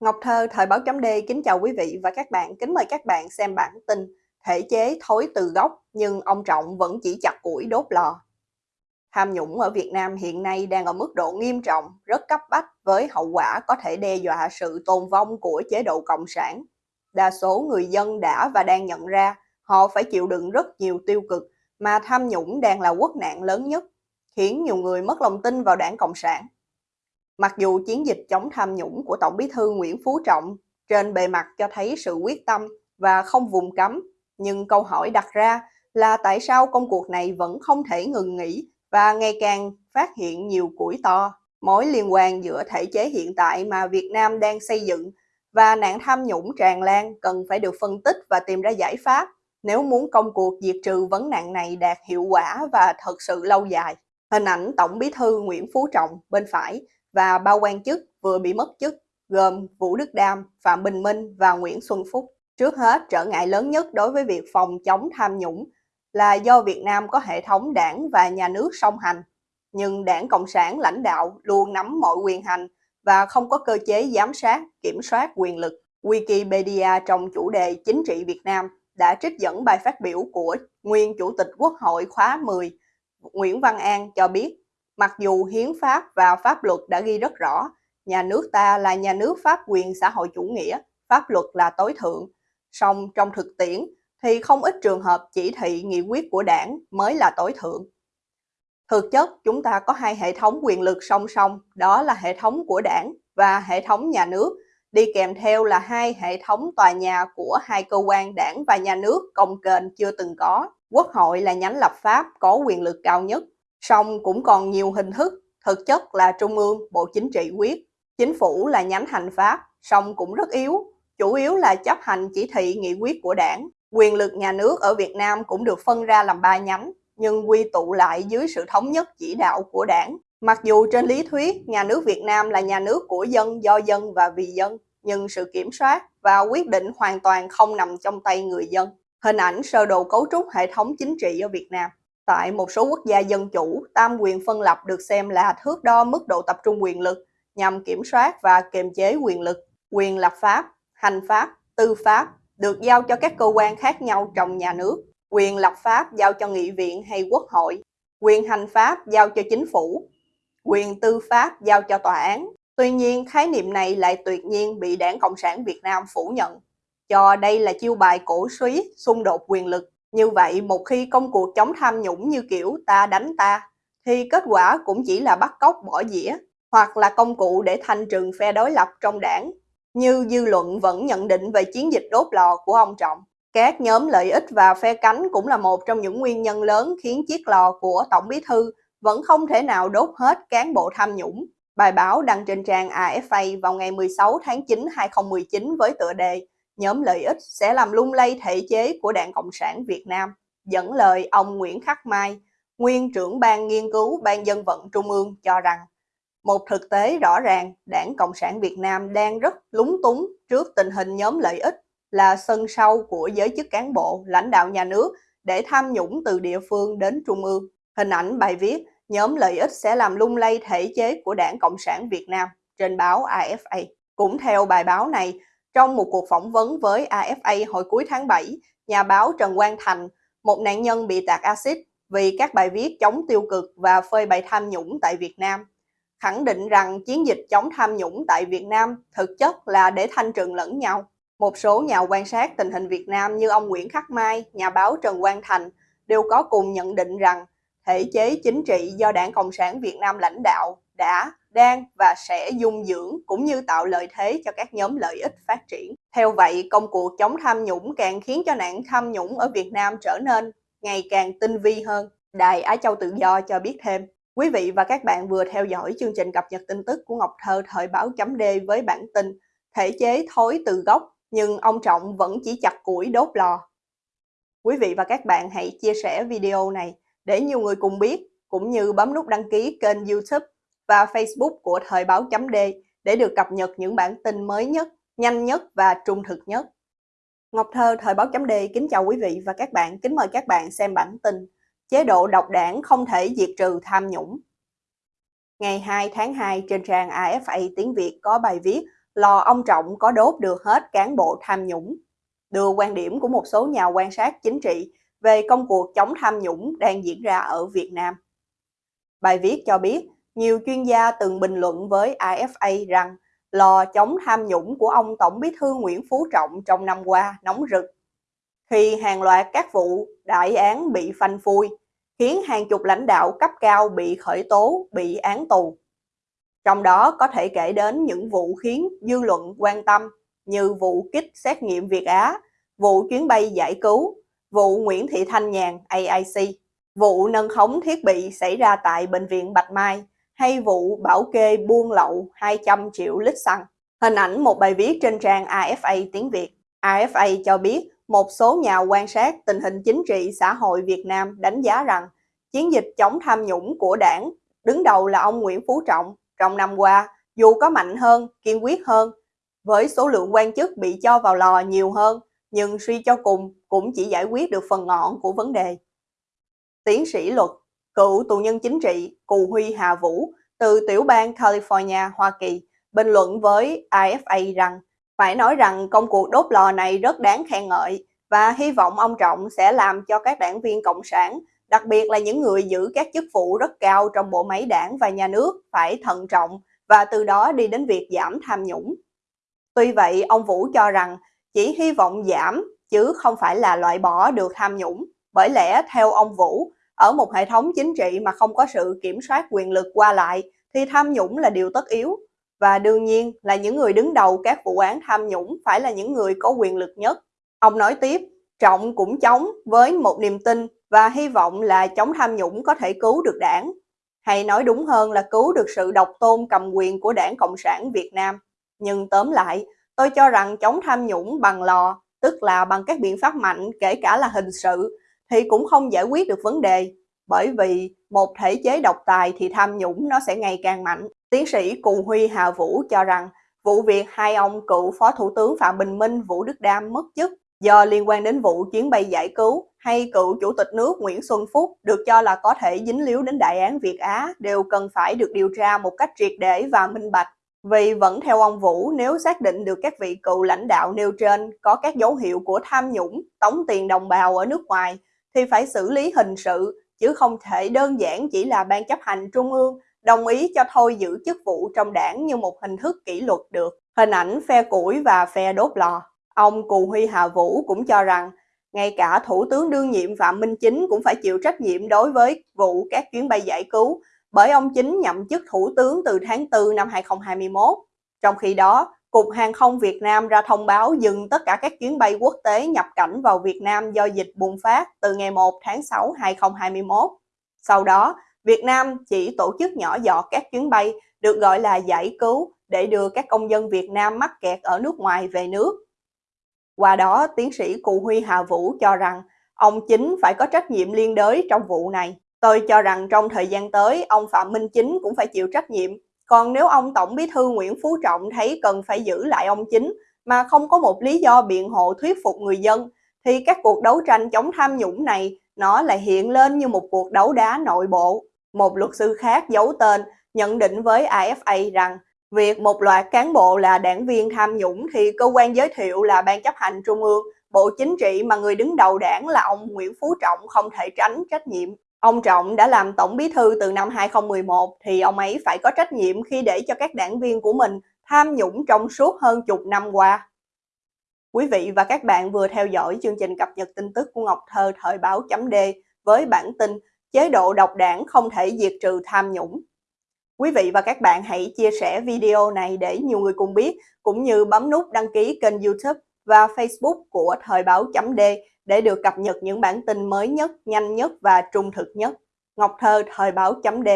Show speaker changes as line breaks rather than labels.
Ngọc Thơ, Thời báo chấm D kính chào quý vị và các bạn. Kính mời các bạn xem bản tin Thể chế thối từ gốc nhưng ông Trọng vẫn chỉ chặt củi đốt lò. Tham nhũng ở Việt Nam hiện nay đang ở mức độ nghiêm trọng, rất cấp bách với hậu quả có thể đe dọa sự tồn vong của chế độ Cộng sản. Đa số người dân đã và đang nhận ra họ phải chịu đựng rất nhiều tiêu cực mà tham nhũng đang là quốc nạn lớn nhất, khiến nhiều người mất lòng tin vào đảng Cộng sản. Mặc dù chiến dịch chống tham nhũng của Tổng bí thư Nguyễn Phú Trọng trên bề mặt cho thấy sự quyết tâm và không vùng cấm, nhưng câu hỏi đặt ra là tại sao công cuộc này vẫn không thể ngừng nghỉ và ngày càng phát hiện nhiều củi to. Mối liên quan giữa thể chế hiện tại mà Việt Nam đang xây dựng và nạn tham nhũng tràn lan cần phải được phân tích và tìm ra giải pháp nếu muốn công cuộc diệt trừ vấn nạn này đạt hiệu quả và thật sự lâu dài. Hình ảnh Tổng bí thư Nguyễn Phú Trọng bên phải và ba quan chức vừa bị mất chức gồm Vũ Đức Đam, Phạm Bình Minh và Nguyễn Xuân Phúc. Trước hết, trở ngại lớn nhất đối với việc phòng chống tham nhũng là do Việt Nam có hệ thống đảng và nhà nước song hành, nhưng đảng Cộng sản lãnh đạo luôn nắm mọi quyền hành và không có cơ chế giám sát, kiểm soát quyền lực. Wikipedia trong chủ đề chính trị Việt Nam đã trích dẫn bài phát biểu của nguyên Chủ tịch Quốc hội khóa 10 Nguyễn Văn An cho biết Mặc dù hiến pháp và pháp luật đã ghi rất rõ, nhà nước ta là nhà nước pháp quyền xã hội chủ nghĩa, pháp luật là tối thượng. Song trong thực tiễn thì không ít trường hợp chỉ thị nghị quyết của đảng mới là tối thượng. Thực chất, chúng ta có hai hệ thống quyền lực song song, đó là hệ thống của đảng và hệ thống nhà nước, đi kèm theo là hai hệ thống tòa nhà của hai cơ quan đảng và nhà nước công kênh chưa từng có. Quốc hội là nhánh lập pháp có quyền lực cao nhất, song cũng còn nhiều hình thức, thực chất là Trung ương, Bộ Chính trị quyết. Chính phủ là nhánh hành pháp, song cũng rất yếu, chủ yếu là chấp hành chỉ thị nghị quyết của đảng. Quyền lực nhà nước ở Việt Nam cũng được phân ra làm ba nhánh, nhưng quy tụ lại dưới sự thống nhất chỉ đạo của đảng. Mặc dù trên lý thuyết, nhà nước Việt Nam là nhà nước của dân, do dân và vì dân, nhưng sự kiểm soát và quyết định hoàn toàn không nằm trong tay người dân. Hình ảnh sơ đồ cấu trúc hệ thống chính trị ở Việt Nam Tại một số quốc gia dân chủ, tam quyền phân lập được xem là thước đo mức độ tập trung quyền lực nhằm kiểm soát và kiềm chế quyền lực. Quyền lập pháp, hành pháp, tư pháp được giao cho các cơ quan khác nhau trong nhà nước. Quyền lập pháp giao cho nghị viện hay quốc hội. Quyền hành pháp giao cho chính phủ. Quyền tư pháp giao cho tòa án. Tuy nhiên, khái niệm này lại tuyệt nhiên bị Đảng Cộng sản Việt Nam phủ nhận, cho đây là chiêu bài cổ suý xung đột quyền lực như vậy, một khi công cuộc chống tham nhũng như kiểu ta đánh ta, thì kết quả cũng chỉ là bắt cóc bỏ dĩa, hoặc là công cụ để thanh trừng phe đối lập trong đảng, như dư luận vẫn nhận định về chiến dịch đốt lò của ông Trọng. Các nhóm lợi ích và phe cánh cũng là một trong những nguyên nhân lớn khiến chiếc lò của Tổng bí thư vẫn không thể nào đốt hết cán bộ tham nhũng. Bài báo đăng trên trang AFA vào ngày 16 tháng 9 2019 với tựa đề nhóm lợi ích sẽ làm lung lay thể chế của Đảng Cộng sản Việt Nam, dẫn lời ông Nguyễn Khắc Mai, nguyên trưởng ban nghiên cứu Ban dân vận Trung ương cho rằng một thực tế rõ ràng Đảng Cộng sản Việt Nam đang rất lúng túng trước tình hình nhóm lợi ích là sân sau của giới chức cán bộ, lãnh đạo nhà nước để tham nhũng từ địa phương đến trung ương. Hình ảnh bài viết nhóm lợi ích sẽ làm lung lay thể chế của Đảng Cộng sản Việt Nam trên báo AFA. Cũng theo bài báo này, trong một cuộc phỏng vấn với AFA hồi cuối tháng 7, nhà báo Trần Quang Thành, một nạn nhân bị tạt axit vì các bài viết chống tiêu cực và phơi bày tham nhũng tại Việt Nam, khẳng định rằng chiến dịch chống tham nhũng tại Việt Nam thực chất là để thanh trừng lẫn nhau. Một số nhà quan sát tình hình Việt Nam như ông Nguyễn Khắc Mai, nhà báo Trần Quang Thành đều có cùng nhận định rằng thể chế chính trị do Đảng Cộng sản Việt Nam lãnh đạo đã đang và sẽ dung dưỡng cũng như tạo lợi thế cho các nhóm lợi ích phát triển. Theo vậy, công cuộc chống tham nhũng càng khiến cho nạn tham nhũng ở Việt Nam trở nên ngày càng tinh vi hơn. Đài Á Châu Tự Do cho biết thêm, quý vị và các bạn vừa theo dõi chương trình cập nhật tin tức của Ngọc Thơ thời báo chấm D với bản tin Thể chế thối từ gốc, nhưng ông Trọng vẫn chỉ chặt củi đốt lò. Quý vị và các bạn hãy chia sẻ video này để nhiều người cùng biết, cũng như bấm nút đăng ký kênh youtube và Facebook của Thời báo chấm D để được cập nhật những bản tin mới nhất, nhanh nhất và trung thực nhất. Ngọc Thơ Thời báo chấm D kính chào quý vị và các bạn, kính mời các bạn xem bản tin Chế độ độc đảng không thể diệt trừ tham nhũng. Ngày 2 tháng 2 trên trang AFA tiếng Việt có bài viết lò ông Trọng có đốt được hết cán bộ tham nhũng. Đưa quan điểm của một số nhà quan sát chính trị về công cuộc chống tham nhũng đang diễn ra ở Việt Nam. Bài viết cho biết, nhiều chuyên gia từng bình luận với AFA rằng lò chống tham nhũng của ông Tổng bí thư Nguyễn Phú Trọng trong năm qua nóng rực. Khi hàng loạt các vụ đại án bị phanh phui, khiến hàng chục lãnh đạo cấp cao bị khởi tố, bị án tù. Trong đó có thể kể đến những vụ khiến dư luận quan tâm như vụ kích xét nghiệm Việt Á, vụ chuyến bay giải cứu, vụ Nguyễn Thị Thanh Nhàn AIC, vụ nâng khống thiết bị xảy ra tại Bệnh viện Bạch Mai hay vụ bảo kê buôn lậu 200 triệu lít xăng. Hình ảnh một bài viết trên trang AFA tiếng Việt. AFA cho biết một số nhà quan sát tình hình chính trị xã hội Việt Nam đánh giá rằng chiến dịch chống tham nhũng của đảng đứng đầu là ông Nguyễn Phú Trọng trong năm qua dù có mạnh hơn, kiên quyết hơn, với số lượng quan chức bị cho vào lò nhiều hơn, nhưng suy cho cùng cũng chỉ giải quyết được phần ngọn của vấn đề. Tiến sĩ luật, cựu tù nhân chính trị Cù Huy Hà Vũ từ tiểu bang California, Hoa Kỳ, bình luận với AFA rằng phải nói rằng công cuộc đốt lò này rất đáng khen ngợi và hy vọng ông Trọng sẽ làm cho các đảng viên Cộng sản, đặc biệt là những người giữ các chức vụ rất cao trong bộ máy đảng và nhà nước phải thận trọng và từ đó đi đến việc giảm tham nhũng. Tuy vậy, ông Vũ cho rằng chỉ hy vọng giảm chứ không phải là loại bỏ được tham nhũng. Bởi lẽ theo ông Vũ, ở một hệ thống chính trị mà không có sự kiểm soát quyền lực qua lại thì tham nhũng là điều tất yếu. Và đương nhiên là những người đứng đầu các vụ án tham nhũng phải là những người có quyền lực nhất. Ông nói tiếp, Trọng cũng chống với một niềm tin và hy vọng là chống tham nhũng có thể cứu được đảng. Hay nói đúng hơn là cứu được sự độc tôn cầm quyền của đảng Cộng sản Việt Nam. Nhưng tóm lại, tôi cho rằng chống tham nhũng bằng lò, tức là bằng các biện pháp mạnh kể cả là hình sự, thì cũng không giải quyết được vấn đề. Bởi vì một thể chế độc tài thì tham nhũng nó sẽ ngày càng mạnh. Tiến sĩ Cù Huy Hà Vũ cho rằng vụ việc hai ông cựu Phó Thủ tướng Phạm Bình Minh, Vũ Đức Đam mất chức do liên quan đến vụ chuyến bay giải cứu hay cựu Chủ tịch nước Nguyễn Xuân Phúc được cho là có thể dính líu đến đại án Việt Á đều cần phải được điều tra một cách triệt để và minh bạch. Vì vẫn theo ông Vũ, nếu xác định được các vị cựu lãnh đạo nêu trên có các dấu hiệu của tham nhũng, tống tiền đồng bào ở nước ngoài, thì phải xử lý hình sự, chứ không thể đơn giản chỉ là ban chấp hành trung ương đồng ý cho thôi giữ chức vụ trong đảng như một hình thức kỷ luật được. Hình ảnh phe củi và phe đốt lò. Ông Cù Huy Hà Vũ cũng cho rằng ngay cả Thủ tướng đương nhiệm Phạm Minh Chính cũng phải chịu trách nhiệm đối với vụ các chuyến bay giải cứu bởi ông Chính nhậm chức Thủ tướng từ tháng 4 năm 2021. Trong khi đó, Cục Hàng không Việt Nam ra thông báo dừng tất cả các chuyến bay quốc tế nhập cảnh vào Việt Nam do dịch bùng phát từ ngày 1 tháng 6 2021. Sau đó, Việt Nam chỉ tổ chức nhỏ giọt các chuyến bay được gọi là giải cứu để đưa các công dân Việt Nam mắc kẹt ở nước ngoài về nước. Qua đó, tiến sĩ Cù Huy Hà Vũ cho rằng ông Chính phải có trách nhiệm liên đới trong vụ này. Tôi cho rằng trong thời gian tới, ông Phạm Minh Chính cũng phải chịu trách nhiệm. Còn nếu ông Tổng Bí thư Nguyễn Phú Trọng thấy cần phải giữ lại ông Chính mà không có một lý do biện hộ thuyết phục người dân, thì các cuộc đấu tranh chống tham nhũng này nó lại hiện lên như một cuộc đấu đá nội bộ. Một luật sư khác giấu tên nhận định với AFA rằng việc một loạt cán bộ là đảng viên tham nhũng thì cơ quan giới thiệu là Ban chấp hành Trung ương, Bộ Chính trị mà người đứng đầu đảng là ông Nguyễn Phú Trọng không thể tránh trách nhiệm. Ông Trọng đã làm tổng bí thư từ năm 2011 thì ông ấy phải có trách nhiệm khi để cho các đảng viên của mình tham nhũng trong suốt hơn chục năm qua. Quý vị và các bạn vừa theo dõi chương trình cập nhật tin tức của Ngọc Thơ thời báo chấm D với bản tin chế độ độc đảng không thể diệt trừ tham nhũng. Quý vị và các bạn hãy chia sẻ video này để nhiều người cùng biết, cũng như bấm nút đăng ký kênh youtube và facebook của Thời báo chấm D để được cập nhật những bản tin mới nhất, nhanh nhất và trung thực nhất. Ngọc Thơ Thời báo chấm D